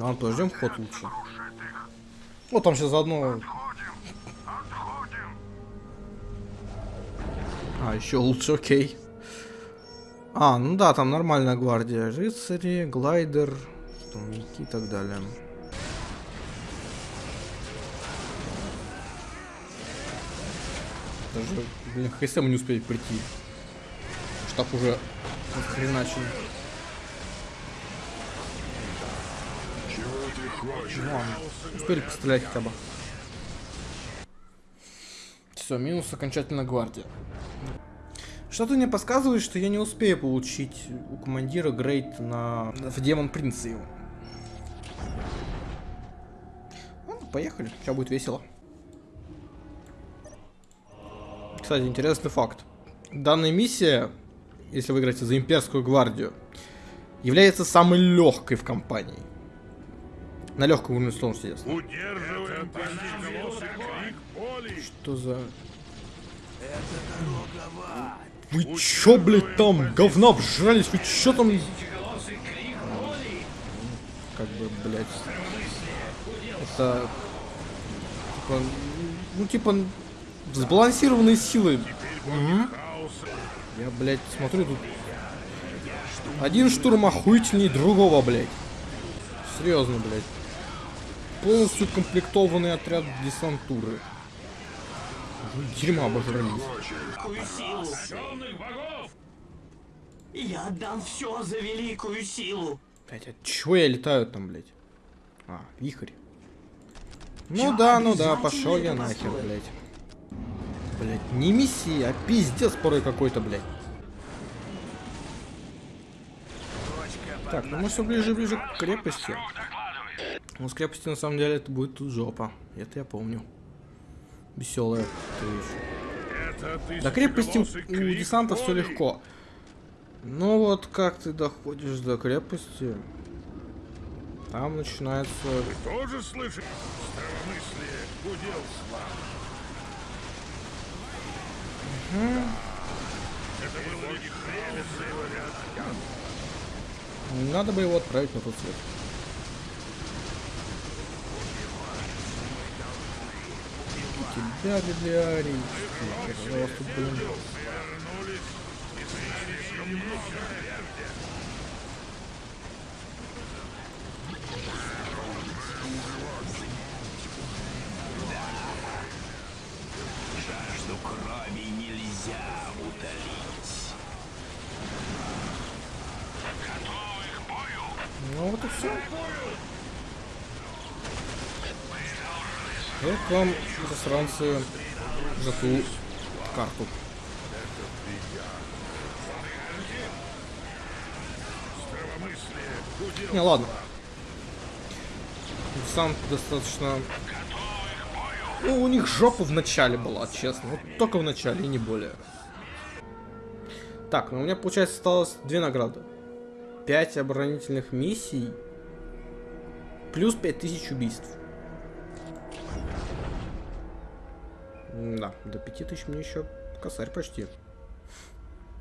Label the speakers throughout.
Speaker 1: Ладно, подождем ход лучше. Вот там сейчас заодно... А, еще лучше, окей. А, ну да, там нормальная гвардия. Рыцари, глайдер, штурмовики и так далее. Даже, блин, ХСМ не успели прийти. Штаб уже хреначил. Ну ладно, успели пострелять хотя бы. Все, минус окончательно гвардия. Что-то мне подсказывает, что я не успею получить у командира грейд на... в Демон Принца его. Ну, поехали, сейчас будет весело. Кстати, интересный факт. Данная миссия, если вы играете за имперскую гвардию, является самой легкой в компании. На легком уровне сложности, естественно.
Speaker 2: Удерживаем
Speaker 1: Что за... Вы чё, блядь, там говна обжрались? Вы чё там... Как бы, блядь... Это... Типа... Ну, типа... Сбалансированные силы. Мгм. Я, блядь, смотрю тут... Один штурм охуительней другого, блядь. Серьезно, блядь. Полностью комплектованный отряд десантуры. Дерьма обожрались.
Speaker 3: великую силу. Я отдам все за великую силу.
Speaker 1: Блять, от чего я летаю там, блядь? А, вихрь. Ну
Speaker 3: Я
Speaker 1: да, ну да, пошел я нахер, блядь. Блять, не миссия, а пиздец порой какой-то, блядь. Так, ну мы все ближе и ближе к крепости. Ну, с крепости на самом деле это будет тут жопа. Это я помню. Веселая вещь. До крепости у десанта все легко. Ну вот как ты доходишь до крепости, там начинается...
Speaker 2: Тоже слышишь? Это было.
Speaker 1: Надо бы его отправить на тот свет. Тебя, библиарий. Пожалуйста, блин.
Speaker 3: Жажду крови нельзя утолить.
Speaker 1: Ну вот и все. Вот вам, засранцы, за ту карту. Не, ладно. Сам достаточно... Ну, у них жопа в начале была, честно. Вот только в начале, и не более. Так, ну у меня, получается, осталось две награды. 5 оборонительных миссий. Плюс 5000 убийств. Да, до 5000 мне еще косарь почти.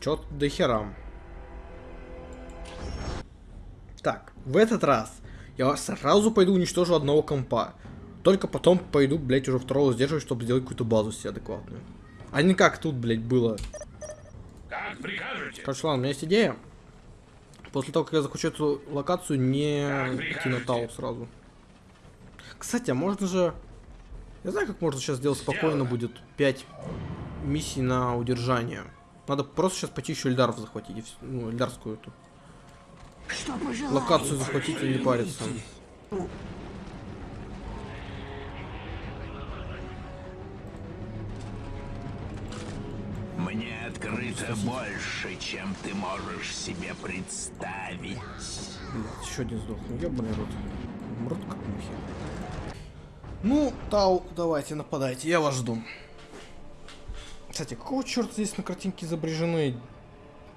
Speaker 1: Чё до хера. Так, в этот раз я сразу пойду уничтожу одного компа. Только потом пойду, блять, уже второго сдерживать, чтобы сделать какую-то базу себе адекватную. А не как тут, блять, было.
Speaker 2: Как прикажете?
Speaker 1: Короче, ладно, у меня есть идея. После того, как я захочу эту локацию, не идти на Тау сразу. Кстати, а можно же... Я знаю, как можно сейчас сделать спокойно будет 5 миссий на удержание. Надо просто сейчас пойти еще Эльдаров захватить. Ну, Эльдарскую эту. Локацию захватить и не париться.
Speaker 3: Мне открыто больше, чем ты можешь себе представить.
Speaker 1: Блять, еще один сдох. Ну, ебаный рот. Мрут как мухи. Ну, Тау, давайте, нападайте, я вас жду. Кстати, какого черта здесь на картинке изображены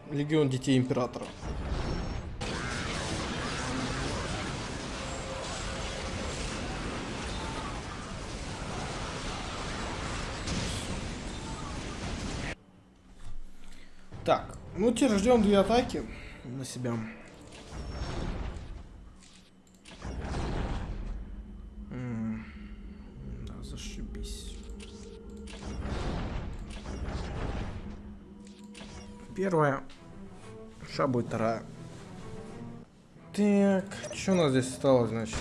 Speaker 1: Легион Детей Императора? Так, ну теперь ждем две атаки на себя. Первая. Ша будет вторая. Так, что у нас здесь осталось, значит?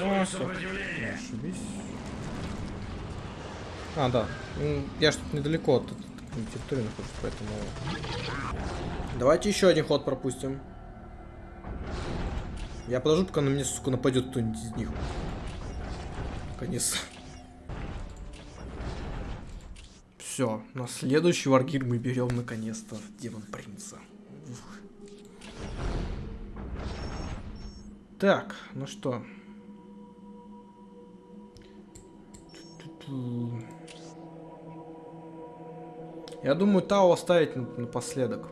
Speaker 1: О. Ошибись. А, да. М, Я что-то недалеко от этой территории нахожусь, поэтому... Давайте еще один ход пропустим. Я подожду, пока на меня, сука, нападет кто-нибудь из них. Наконец. Все, на следующий варгир мы берем наконец-то демон принца. Ух. Так, ну что. Я думаю, Тао оставить на- напоследок.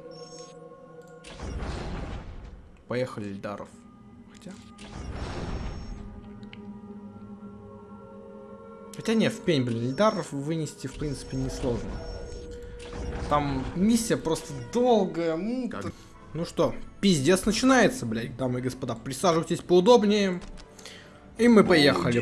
Speaker 1: Поехали, Эльдаров. Хотя не, в пень, блин, Эльдаров вынести, в принципе, несложно. Там миссия просто долгая. т- Ну что, пиздец начинается, блядь, дамы и господа. Присаживайтесь поудобнее. И мы поехали.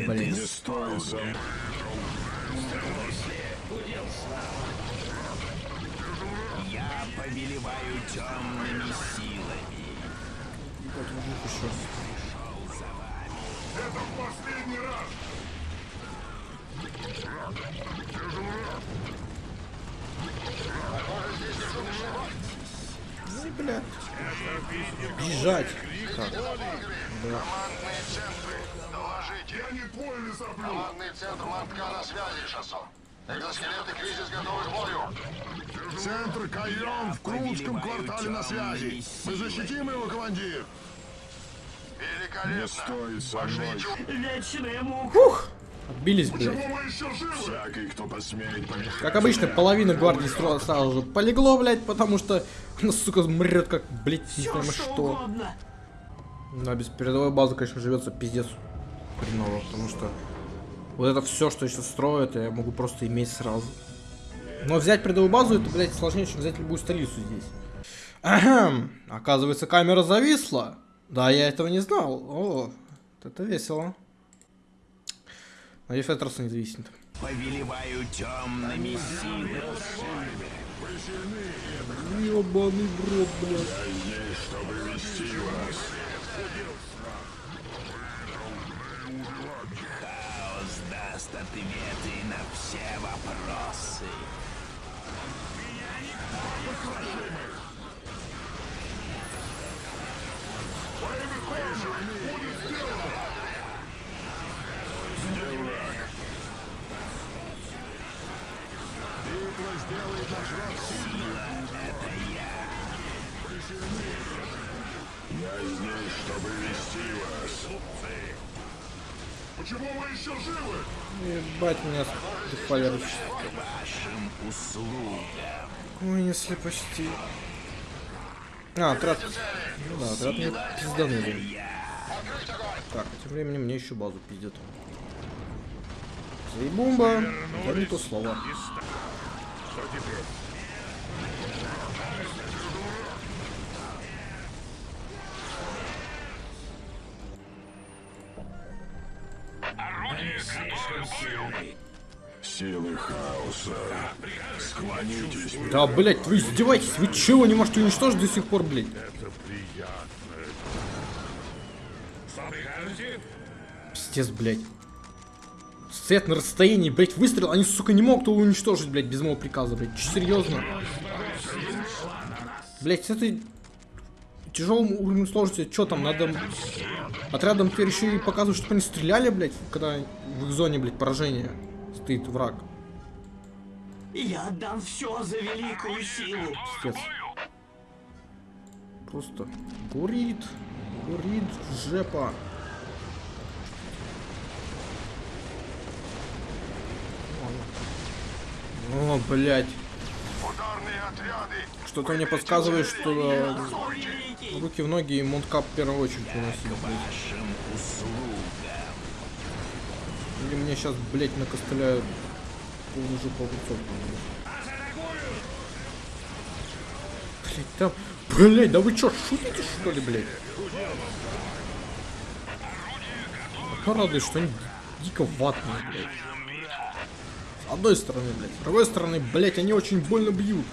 Speaker 3: Я повелеваю темными силами.
Speaker 2: Это последний раз.
Speaker 1: Ну, блядь. Бежать. Так,
Speaker 4: Командные центры, доложите.
Speaker 2: Я не твой лесоблюд.
Speaker 4: Командный центр Мартка на связи, Шассон. Экзоскелеты кризис готовы к бою.
Speaker 2: Центр Кайон в Крутском квартале на связи. Мы защитим его, командир.
Speaker 4: Великолепно.
Speaker 2: Не стой со мной.
Speaker 3: Вечная мука.
Speaker 1: Фух! Отбились, блядь.
Speaker 2: Всякий.
Speaker 1: Как обычно, половина гвардии сразу же полегло, блядь, потому что она, сука, мрет как, блядь, не пойму что. Да, без передовой базы, конечно, живется пиздец хреново, потому что вот это все, что сейчас строят, я могу просто иметь сразу. Но взять передовую базу, это, блядь, сложнее, чем взять любую столицу здесь. Ахм, оказывается, камера зависла. Да, я этого не знал. О, это весело. Надеюсь, в этот раз не зависнет.
Speaker 3: Повелеваю темными силами.
Speaker 1: Ебаный в рот, блядь.
Speaker 2: Чтобы вести вас.
Speaker 3: Хаос даст ответы на все вопросы.
Speaker 2: Я здесь, чтобы вести вас. Почему мы еще живы?
Speaker 1: Ебать меня дефолирует.
Speaker 3: Вашим услугам.
Speaker 1: Вынесли почти. А, отряд. Ну да, отряд мне пизданули. Так, тем временем мне еще базу пиздят. Заебумба. Это не то слово.
Speaker 2: Силы хаоса. Склонитесь.
Speaker 1: Да, блять, вы издеваетесь? Вы чего не можете уничтожить до сих пор, блядь?
Speaker 2: Это приятно.
Speaker 1: Пиздец, блядь. Стоят на расстоянии, блядь, выстрел, они, сука, не могут его уничтожить, блядь, без моего приказа, блядь. Че, серьезно? Блядь, с этой тяжелым уровнем сложности, что там, надо отрядом теперь еще и показывать, чтобы они стреляли, блядь, когда в их зоне, блядь, поражения стоит враг.
Speaker 5: Я отдам все за великую силу.
Speaker 1: Пиздец. Просто горит, горит жепа. О, блядь. Что-то мне подсказывает, что э, руки в ноги и мункап в первую очередь выносить. блядь. Или мне сейчас, блядь, накостыляют полную жопу огурцов. Блядь, там... Блядь, да вы чё, шутите что ли, блядь? Одно радует, что они дико ватные, блядь. Одной стороны, блядь. С другой стороны, блядь, они очень больно бьют.